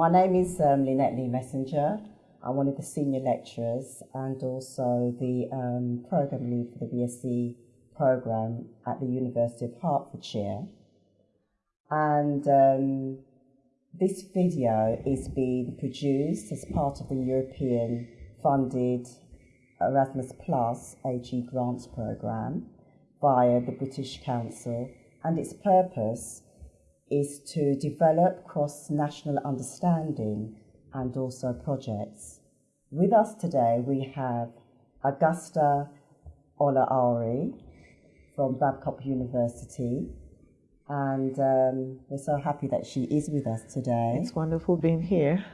My name is um, Lynette Lee Messenger. I'm one of the senior lecturers and also the um, program lead for the BSc program at the University of Hertfordshire. And um, this video is being produced as part of the European funded Erasmus Plus AG Grants Programme via the British Council, and its purpose is to develop cross-national understanding and also projects. With us today we have Augusta Olaore from Babcock University and um, we're so happy that she is with us today. It's wonderful being here.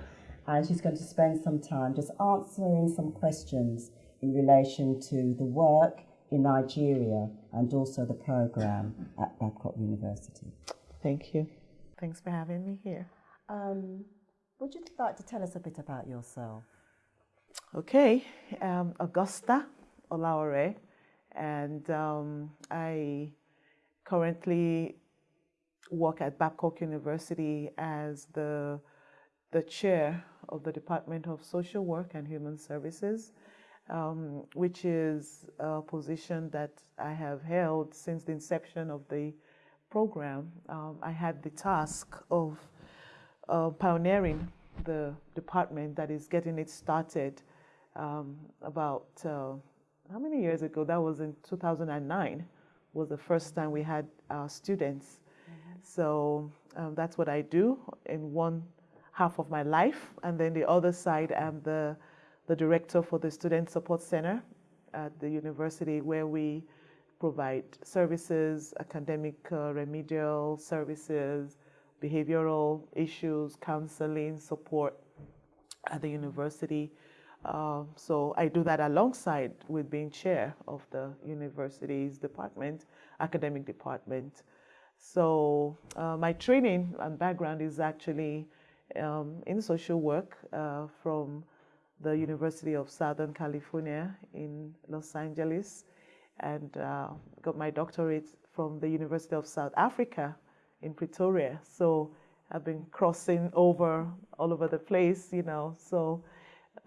And she's going to spend some time just answering some questions in relation to the work in Nigeria and also the program at Babcock University. Thank you. Thanks for having me here. Um, would you like to tell us a bit about yourself? Okay, um, Augusta Olaore, and um, I currently work at Babcock University as the, the chair of the Department of Social Work and Human Services um, which is a position that I have held since the inception of the program. Um, I had the task of uh, pioneering the department that is getting it started um, about uh, how many years ago? That was in 2009 was the first time we had our students. Mm -hmm. So um, that's what I do in one half of my life. And then the other side, I'm the the director for the Student Support Center at the university where we provide services, academic uh, remedial services, behavioral issues, counseling, support at the university. Uh, so I do that alongside with being chair of the university's department, academic department. So uh, my training and background is actually um, in social work uh, from the University of Southern California in Los Angeles and uh, got my doctorate from the University of South Africa in Pretoria. So I've been crossing over all over the place, you know, so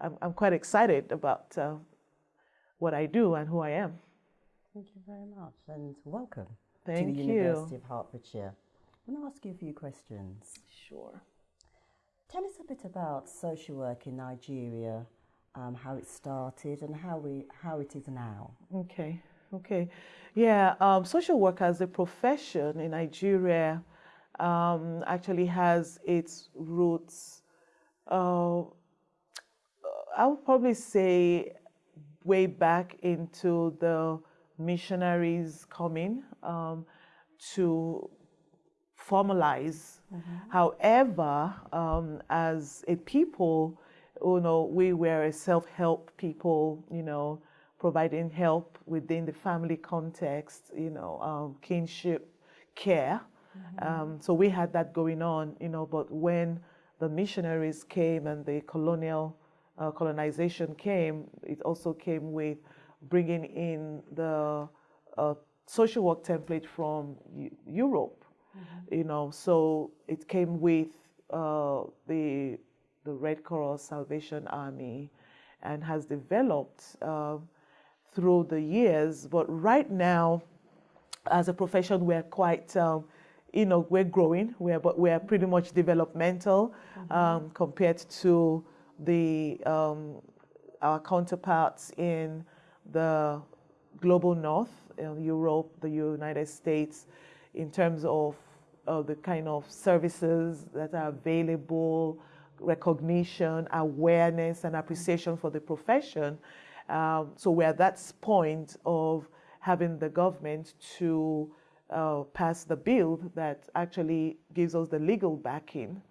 I'm, I'm quite excited about uh, what I do and who I am. Thank you very much and welcome Thank to the you. University of Hertfordshire. I'm going to ask you a few questions. Sure. Tell us a bit about social work in Nigeria, um, how it started and how, we, how it is now. Okay, okay. Yeah, um, social work as a profession in Nigeria um, actually has its roots, uh, I would probably say way back into the missionaries coming um, to formalize. Mm -hmm. However, um, as a people, you know, we were a self-help people, you know, providing help within the family context, you know, um, kinship care. Mm -hmm. um, so we had that going on, you know, but when the missionaries came and the colonial uh, colonization came, it also came with bringing in the uh, social work template from Europe Mm -hmm. You know, so it came with uh, the the Red Cross Salvation Army, and has developed uh, through the years. But right now, as a profession, we're quite um, you know, we're growing, we're, but we're pretty much developmental mm -hmm. um, compared to the, um, our counterparts in the global north, Europe, the United States, in terms of uh, the kind of services that are available, recognition, awareness, and appreciation for the profession. Um, so we're at that point of having the government to uh, pass the bill that actually gives us the legal backing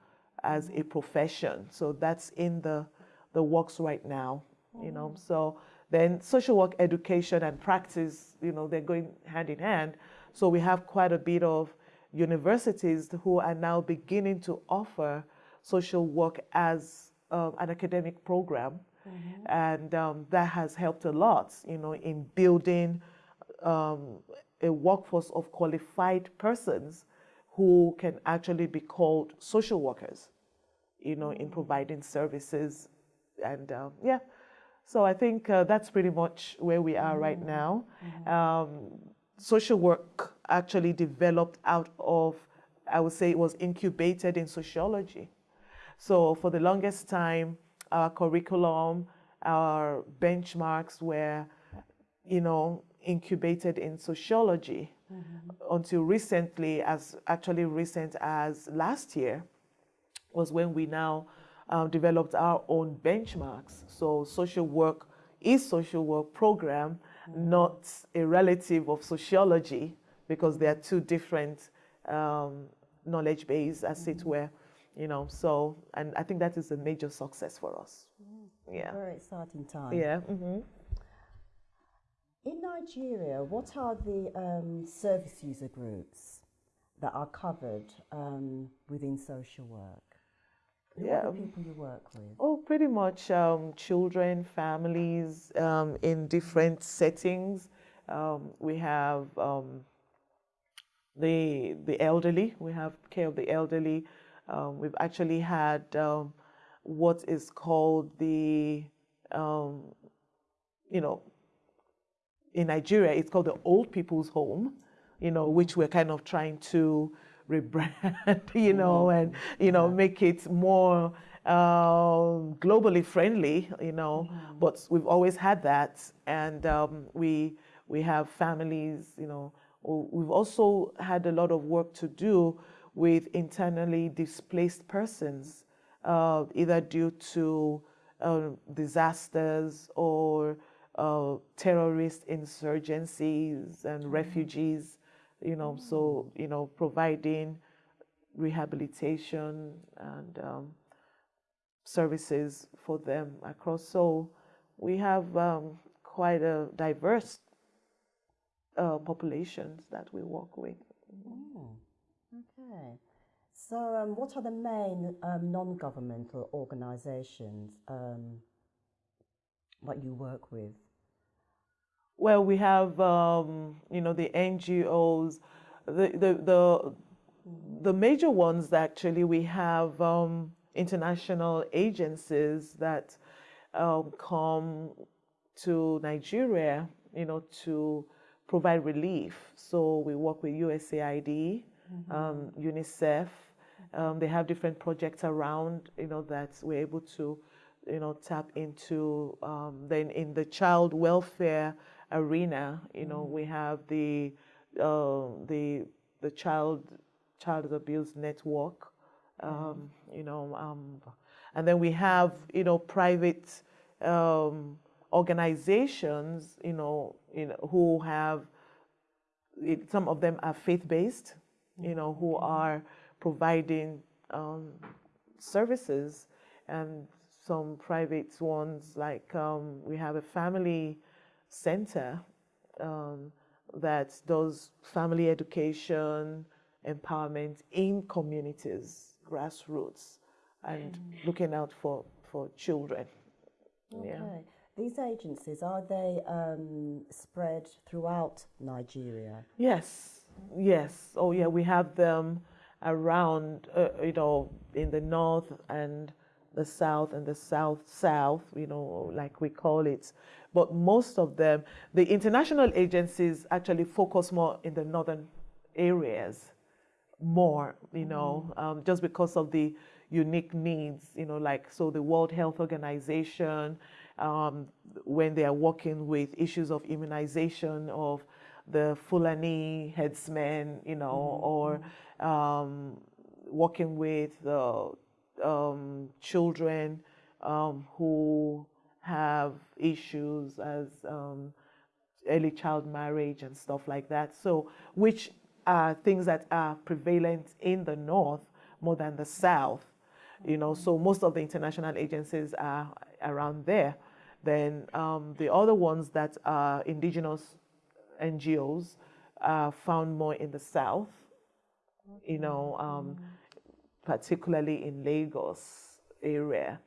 as a profession. So that's in the, the works right now, you know. So then social work education and practice, you know, they're going hand in hand. So we have quite a bit of universities who are now beginning to offer social work as um, an academic program. Mm -hmm. And um, that has helped a lot, you know, in building um, a workforce of qualified persons who can actually be called social workers. you know, in providing services. And uh, yeah, so I think uh, that's pretty much where we are right now. Um, social work actually developed out of, I would say it was incubated in sociology. So for the longest time, our curriculum, our benchmarks were, you know, incubated in sociology until recently, as actually recent as last year, was when we now um, developed our own benchmarks. So social work is social work program, not a relative of sociology, because they are two different um, knowledge base, as it were. You know, so and I think that is a major success for us. Yeah. Very exciting time. Yeah. hmm In Nigeria, what are the um, service user groups that are covered um, within social work? Who Yeah. are the people you work with? Oh, pretty much um, children, families um, in different settings. Um, we have um, the the elderly. We have care of the elderly. Um, we've actually had um, what is called the, um, you know, in Nigeria, it's called the Old People's Home, you know, which we're kind of trying to rebrand, you know, and, you know, make it more um, globally friendly, you know. But we've always had that. And um, we, we have families, you know. We've also had a lot of work to do with internally displaced persons, uh, either due to uh, disasters or uh, terrorist insurgencies and refugees, you know, so, you know, providing rehabilitation and um, services for them across. So we have um, quite a diverse uh, populations that we work with. Oh, okay. So, um, what are the main um, non governmental organizations um, that you work with? Well, we have, um, you know, the NGOs, the, the, the, the major ones actually, we have um, international agencies that um, come to Nigeria, you know, to provide relief. So we work with USAID, um, UNICEF. Um, they have different projects around, you know, that we're able to, you know, tap into. Um, then in the child welfare arena, you know, we have the uh, the the child child abuse network, um, you know, um, and then we have you know private um, organizations, you know, you know, who have it, some of them are faith-based, you know, who are providing um, services, and some private ones like um, we have a family center um, that does family education, empowerment in communities, grassroots, and looking out for for children. Yeah. Okay. These agencies, are they um, spread throughout Nigeria? Yes, yes. Oh, yeah. We have them around, uh, you know, in the north and the south and the south south, you know, like we call it. But most of them, the international agencies actually focus more in the northern areas, more, you know, um, just because of the unique needs, you know, like so the World Health Organization, um, when they are working with issues of immunization of the Fulani headsmen, you know, or um, working with uh, um, children um, who have issues as um, early child marriage and stuff like that. So, which are things that are prevalent in the north more than the south. You know, so most of the international agencies are around there. Then um, the other ones that are indigenous NGOs are found more in the south. You know, um, particularly in Lagos area,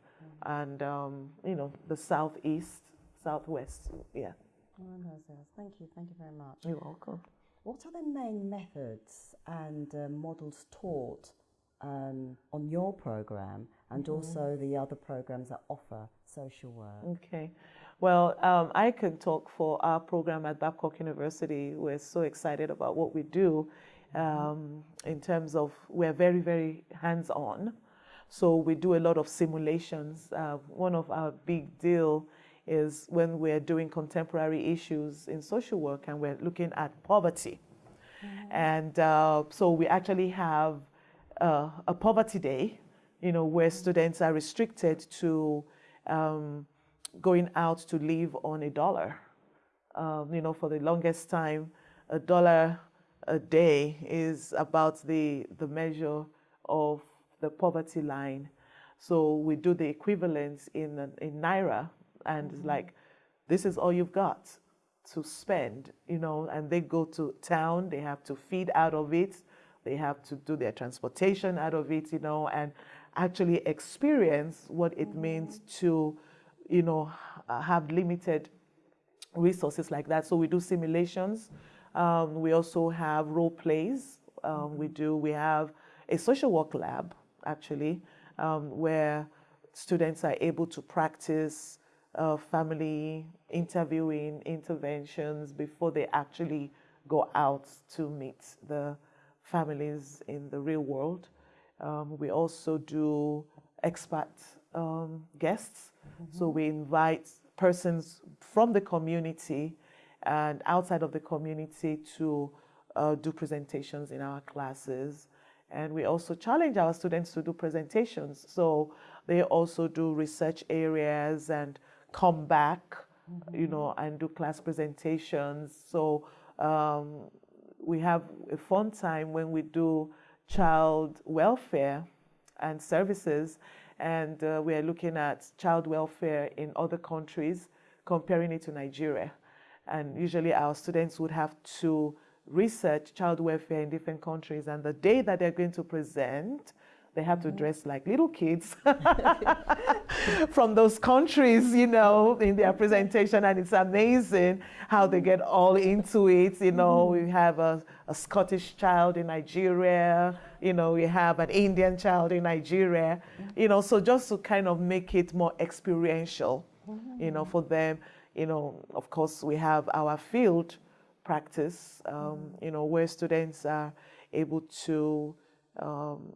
and um, you know the southeast, southwest. Yeah, Oh. Thank you. Thank you very much. you're welcome. What are the main methods and uh, models taught um, on your program and mm-hmm. also the other programs that offer social work. Okay. Well, um, I can talk for our program at Babcock University. We're so excited about what we do um, in terms of we're very, very hands on. So we do a lot of simulations. Uh, one of our big deal is when we're doing contemporary issues in social work and we're looking at poverty. Mm-hmm. And uh, so we actually have uh, a poverty day, you know, where students are restricted to um, going out to live on a dollar. Um, you know, for the longest time, a dollar a day is about the, the measure of the poverty line. So we do the equivalence in, in Naira, and mm-hmm. it's like, this is all you've got to spend, you know, and they go to town, they have to feed out of it, they have to do their transportation out of it, you know, and actually experience what it means mm-hmm. to you know, have limited resources like that. So we do simulations. Um, we also have role plays. Um, we do. We have a social work lab actually, um, where students are able to practice uh, family interviewing interventions before they actually go out to meet the families in the real world. Um, we also do expert um, Mm-hmm. So we invite persons from the community and outside of the community to uh, do presentations in our classes. And we also challenge our students to do presentations. So they also do research areas and come back, mm-hmm. you know, and do class presentations. So um, we have a fun time when we do child welfare and services and uh, we are looking at child welfare in other countries, comparing it to Nigeria. And usually our students would have to research child welfare in different countries, and the day that they're going to present, they have to mm-hmm. dress like little kids from those countries, you know, in their presentation. And it's amazing how they get all into it. You know, mm-hmm. we have a, a Scottish child in Nigeria, you know, we have an Indian child in Nigeria, mm-hmm. you know, so just to kind of make it more experiential, you know, for them. You know, of course, we have our field practice, um, you know, where students are able to um,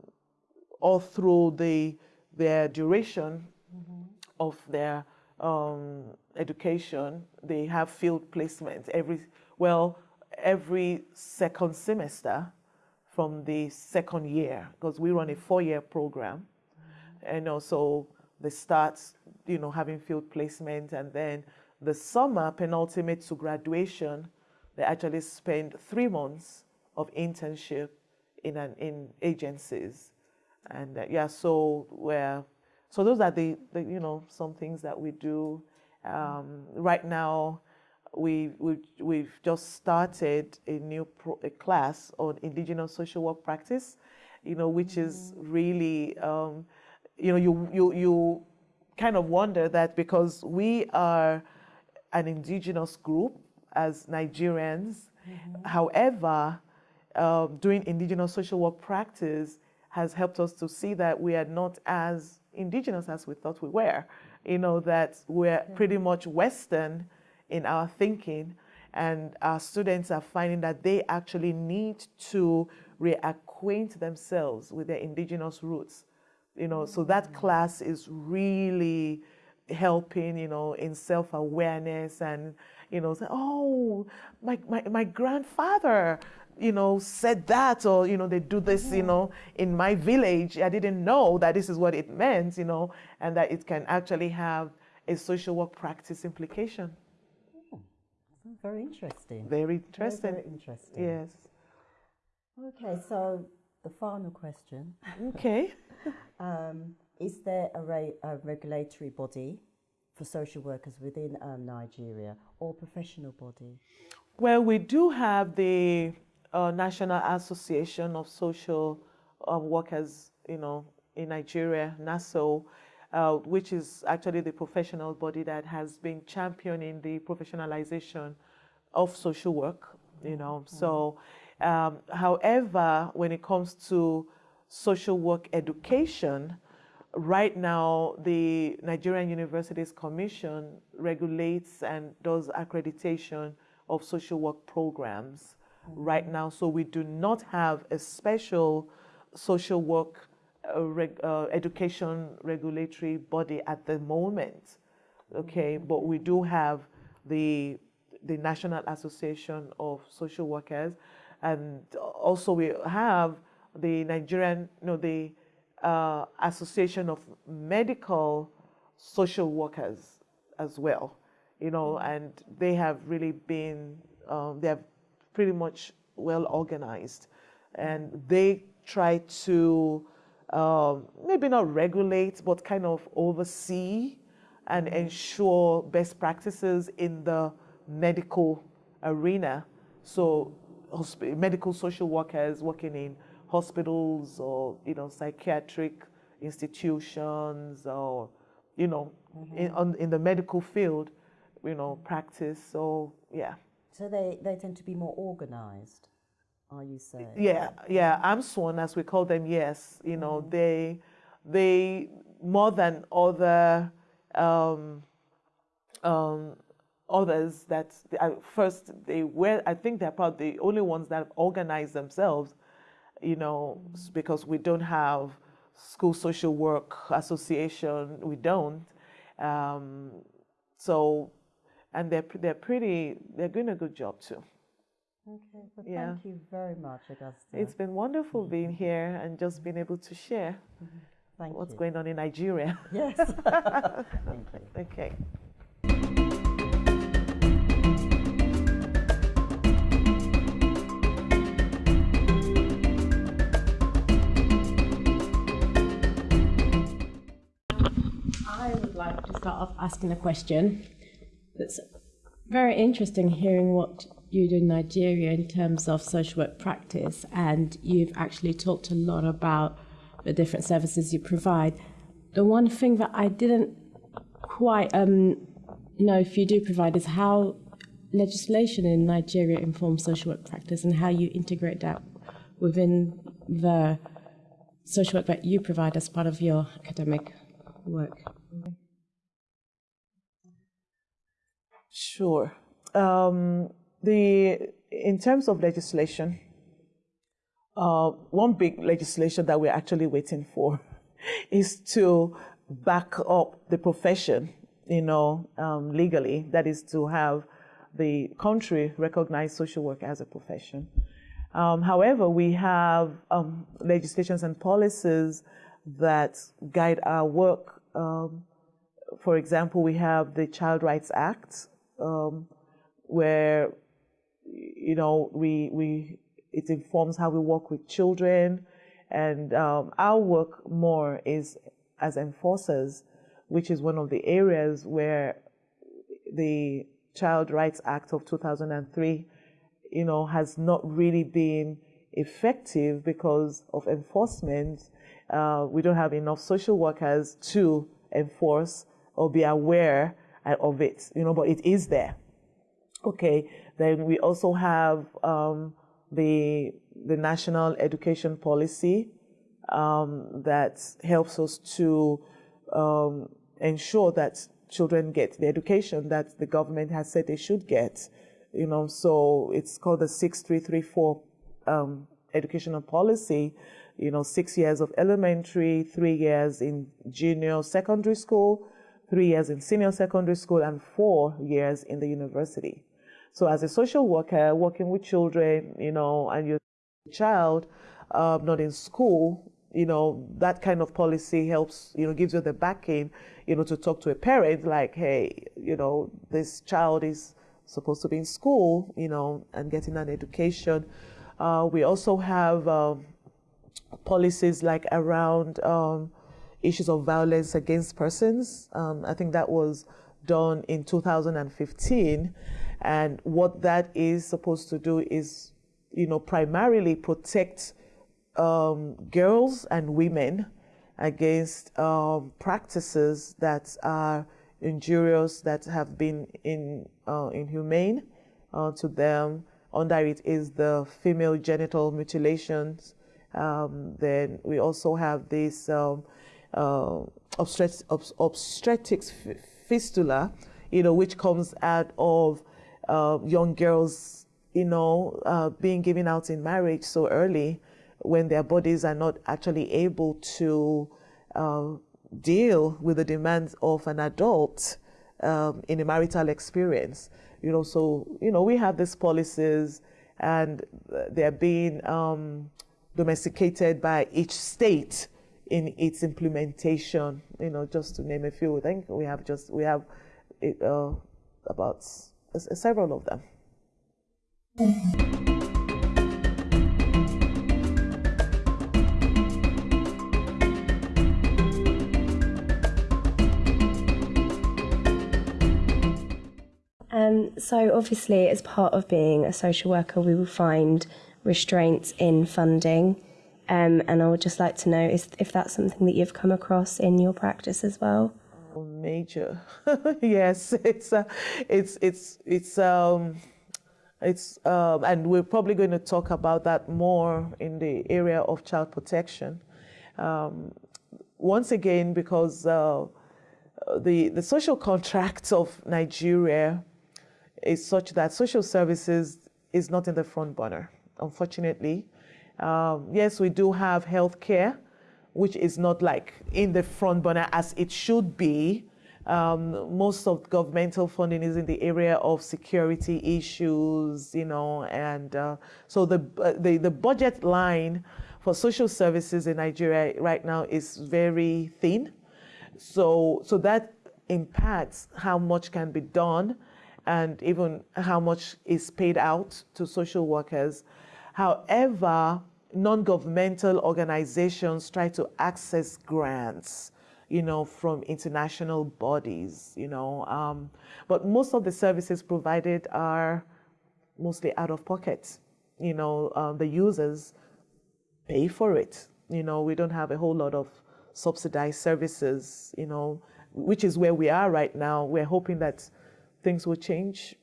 all through the their duration mm-hmm. of their um, education, they have field placements every well every second semester from the second year because we run a four-year program, mm-hmm. and also they start you know having field placement and then the summer penultimate to graduation, they actually spend three months of internship in an in agencies and uh, yeah, so we're so those are the, the, you know some things that we do. Um, right now, we we we've just started a new pro, a class on indigenous social work practice, you know, which mm-hmm. is really um, you know you you you kind of wonder that because we are an indigenous group as Nigerians, mm-hmm. however, um, doing indigenous social work practice has helped us to see that we are not as indigenous as we thought we were. You know, that we're pretty much Western in our thinking, and our students are finding that they actually need to reacquaint themselves with their indigenous roots. You know, so that mm. class is really helping, you know, in self-awareness and, you know, say, oh, my, my, my grandfather you know, said that or, you know, they do this, you know, in my village. I didn't know that this is what it meant, you know, and that it can actually have a social work practice implication. Oh, very interesting. Very interesting. Very, very interesting. Yes. Okay, so the final question. Okay. um, is there a, re- a, regulatory body for social workers within um, Nigeria or professional body? Well, we do have the uh, National Association of Social uh, Workers, you know, in Nigeria, NASSO, uh, which is actually the professional body that has been championing the professionalization of social work, you know. Mm -hmm. So, um, however, when it comes to social work education, right now the Nigerian Universities Commission regulates and does accreditation of social work programs. Right now. So we do not have a special social work uh, reg, uh, education regulatory body at the moment. Okay, mm -hmm. but we do have the the National Association of Social Workers, and also we have the Nigerian, you know, the uh, Association of Medical Social Workers as well, you know, mm-hmm. and they have really been, um, they have pretty much well organized, and they try to um, maybe not regulate, but kind of oversee and ensure best practices in the medical arena. So medical social workers working in hospitals or, you know, psychiatric institutions or, you know, mm-hmm. in, on, in the medical field, you know, practice. So, yeah. So they, they tend to be more organized, are you saying? Yeah, yeah. AMSWON, as we call them, yes. You know, mm-hmm. they, they, more than other um, um, others that uh, first they were i think they're probably the only ones that have organized themselves you know because we don't have school social work association we don't um, so and they're they're pretty they're doing a good job too okay well, yeah. thank you very much augusta it's been wonderful mm -hmm. being here and just being able to share mm -hmm. what's you. going on in nigeria yes thank you okay I would like to start off asking a question. It's very interesting hearing what you do in Nigeria in terms of social work practice, and you've actually talked a lot about the different services you provide. The one thing that I didn't quite um, know if you do provide is how legislation in Nigeria informs social work practice and how you integrate that within the social work that you provide as part of your academic work. Sure. Um, the in terms of legislation, uh, one big legislation that we're actually waiting for is to back up the profession, you know, um, legally. That is to have the country recognize social work as a profession. Um, however, we have um, legislations and policies that guide our work. Um, for example, we have the Child Rights Act, um, where you know we we it informs how we work with children, and um, our work more is as enforcers, which is one of the areas where the Child Rights Act of 2003, you know, has not really been effective because of enforcement. Uh, we don't have enough social workers to enforce or be aware of it, you know, but it is there. Okay, then we also have um, the the national education policy um, that helps us to um, ensure that children get the education that the government has said they should get. You know, so it's called the 6334 um, educational policy. You know, six years of elementary, three years in junior secondary school, three years in senior secondary school, and four years in the university. So as a social worker, working with children, you know, and your child um, not in school, you know, that kind of policy helps, you know, gives you the backing, you know, to talk to a parent like, hey, you know, this child is supposed to be in school, you know, and getting an education. Uh, we also have um, policies like around um, issues of violence against persons. Um, I think that was done in 2015. And what that is supposed to do is, you know, primarily protect um, girls and women against um, practices that are injurious, that have been in, uh, inhumane uh, to them. Under it is the female genital mutilations Um, then we also have this um, uh, obstet- obstetrics fistula, you know, which comes out of uh, young girls, you know, uh, being given out in marriage so early when their bodies are not actually able to uh, deal with the demands of an adult um, in a marital experience. You know, so, you know, we have these policies and they're being um, domesticated by each state in its implementation, you know, just to name a few. I think we have just, we have uh, about several of them. Um, so, obviously, as part of being a social worker, we will find restraints in funding. Um, and I would just like to know if, if that's something that you've come across in your practice as well. Oh, major, yes, it's uh, it's it's it's um, it's um, and we're probably going to talk about that more in the area of child protection. Um, once again, because uh, the the social contract of Nigeria is such that social services is not in the front burner, unfortunately. Um, yes, we do have health care, which is not like in the front burner as it should be. Um, most of governmental funding is in the area of security issues, you know, and uh, so the, uh, the the budget line for social services in Nigeria right now is very thin. So so that impacts how much can be done and even how much is paid out to social workers. However, non-governmental organizations try to access grants, you know, from international bodies, you know, um, but most of the services provided are mostly out of pocket. You know, uh, the users pay for it. You know, we don't have a whole lot of subsidized services, you know, which is where we are right now. We're hoping that things will change.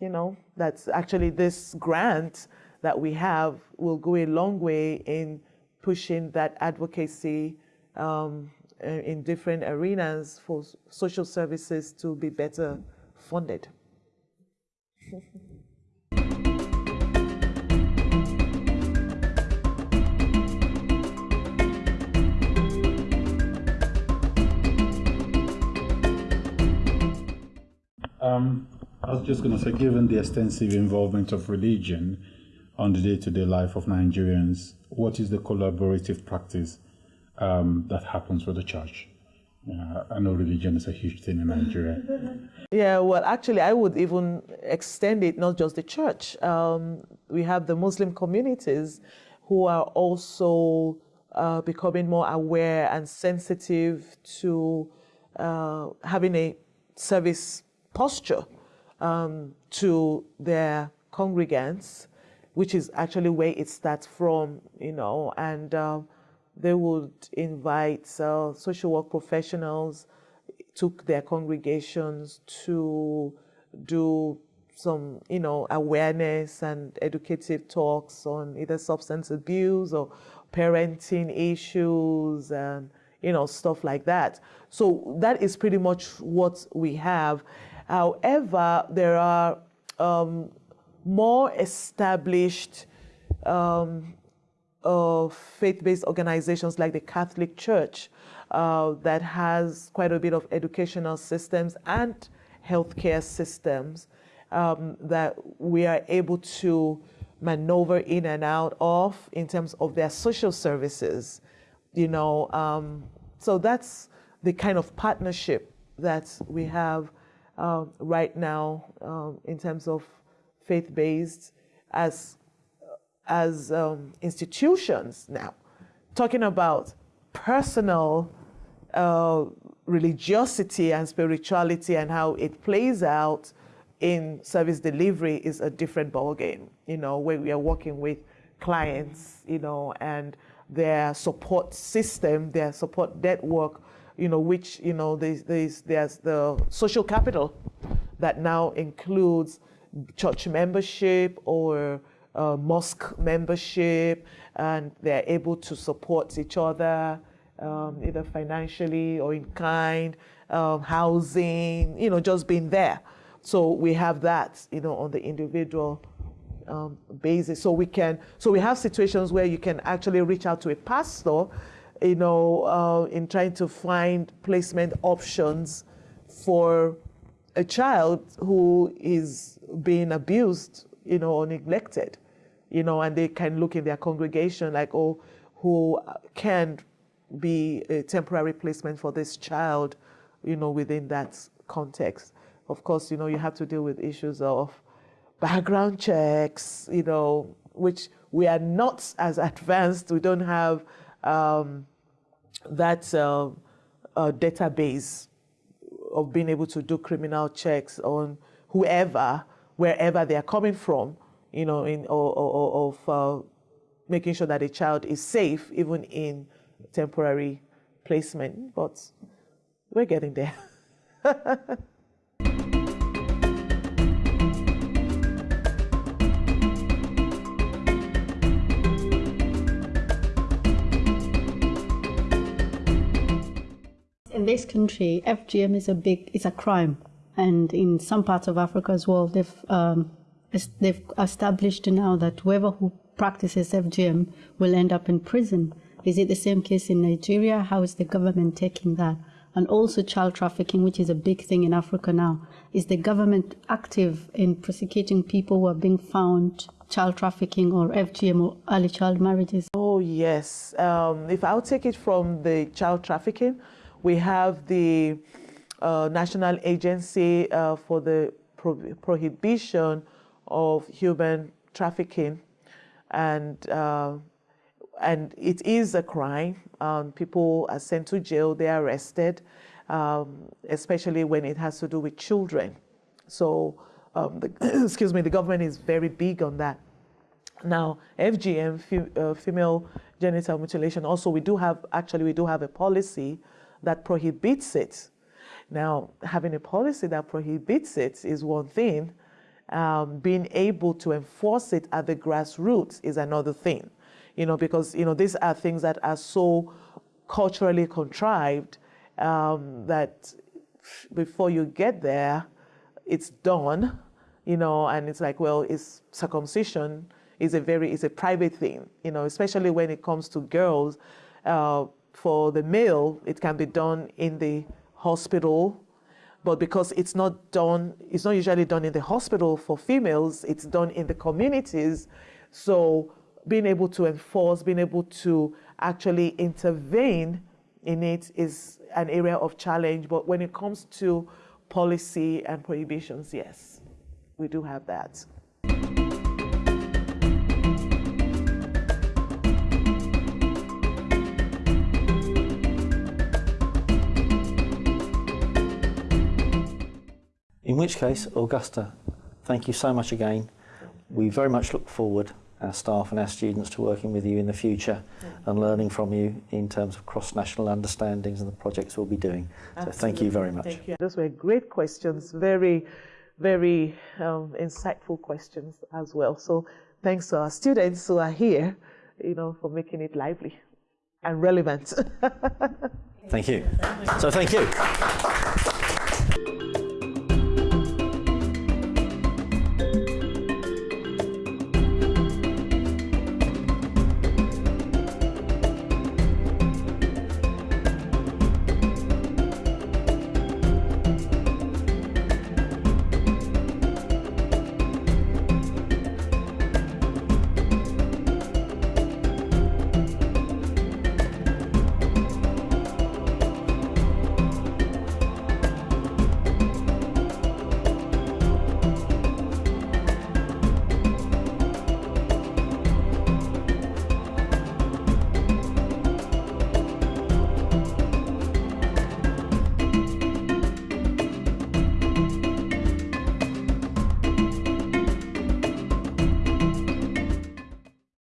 You know, that's actually this grant that we have will go a long way in pushing that advocacy um, in different arenas for social services to be better funded. Um, I was just going to say, given the extensive involvement of religion on the day to day life of Nigerians, what is the collaborative practice um, that happens with the church? Uh, I know religion is a huge thing in Nigeria. Yeah, well, actually, I would even extend it not just the church. Um, we have the Muslim communities who are also uh, becoming more aware and sensitive to uh, having a service posture um, to their congregants, which is actually where it starts from, you know, and uh, they would invite uh, social work professionals to their congregations to do some, you know, awareness and educative talks on either substance abuse or parenting issues and, you know, stuff like that. So that is pretty much what we have. However, there are um, more established um, uh, faith-based organizations like the Catholic Church uh, that has quite a bit of educational systems and healthcare systems um, that we are able to maneuver in and out of in terms of their social services. You know, um, so that's the kind of partnership that we have uh, right now um, in terms of faith-based as as um, institutions now. Talking about personal uh, religiosity and spirituality and how it plays out in service delivery is a different ballgame you know where we are working with clients you know and their support system their support network you know, which, you know, there's, there's, there's the social capital that now includes church membership or uh, mosque membership, and they're able to support each other um, either financially or in kind, um, housing, you know, just being there. So we have that, you know, on the individual um, basis. So we can, so we have situations where you can actually reach out to a pastor, you know, uh, in trying to find placement options for a child who is being abused, you know, or neglected, you know, and they can look in their congregation like, oh, who can be a temporary placement for this child, you know, within that context. Of course, you know, you have to deal with issues of background checks, you know, which we are not as advanced. We don't have um, that uh, uh, database of being able to do criminal checks on whoever, wherever they are coming from, you know, in or, or, of uh, making sure that a child is safe, even in temporary placement. But we're getting there. this country, FGM is a big, it's a crime, and in some parts of Africa as well, they've um, they've established now that whoever who practices FGM will end up in prison. Is it the same case in Nigeria? How is the government taking that? And also child trafficking, which is a big thing in Africa now. Is the government active in prosecuting people who are being found child trafficking or FGM or early child marriages? Oh, yes. Um, if I'll take it from the child trafficking, we have the uh, National Agency uh, for the Pro Prohibition of Human Trafficking, and uh, and it is a crime. Um, people are sent to jail, they are arrested, um, especially when it has to do with children. So, um, the, excuse me, the government is very big on that. Now, FGM, uh, female genital mutilation, also we do have, actually we do have a policy that prohibits it. Now, having a policy that prohibits it is one thing. Um, being able to enforce it at the grassroots is another thing. You know, because you know these are things that are so culturally contrived um, that before you get there, it's done. You know, and it's like, well, it's circumcision is a very is a private thing. You know, especially when it comes to girls. Uh, for the male, it can be done in the hospital, but because it's not done, it's not usually done in the hospital for females, it's done in the communities. So being able to enforce, being able to actually intervene in it is an area of challenge. But when it comes to policy and prohibitions, yes, we do have that. In which case, Augusta, thank you so much again. We very much look forward, our staff and our students, to working with you in the future yeah. and learning from you in terms of cross-national understandings and the projects we'll be doing. Absolutely. So thank you very much. Thank you. Those were great questions, very, very um, insightful questions as well. So thanks to our students who are here, you know, for making it lively and relevant. thank you. So thank you.